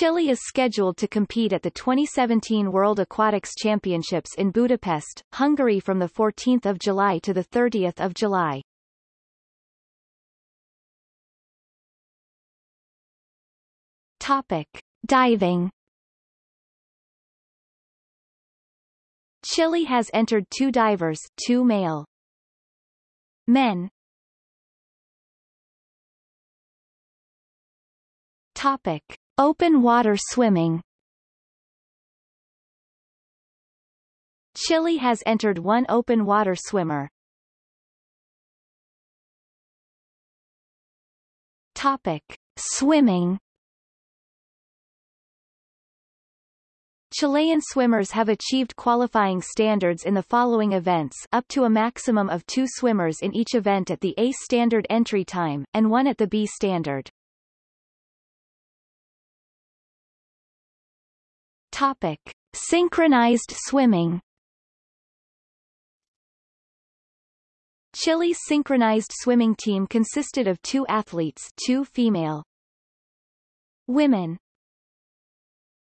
Chile is scheduled to compete at the 2017 World Aquatics Championships in Budapest, Hungary from 14 July to 30 July. Topic. Diving Chile has entered two divers two male men Topic. Open water swimming Chile has entered one open water swimmer. Topic. Swimming Chilean swimmers have achieved qualifying standards in the following events up to a maximum of two swimmers in each event at the A standard entry time, and one at the B standard. Topic. Synchronized swimming Chile's synchronized swimming team consisted of two athletes two female women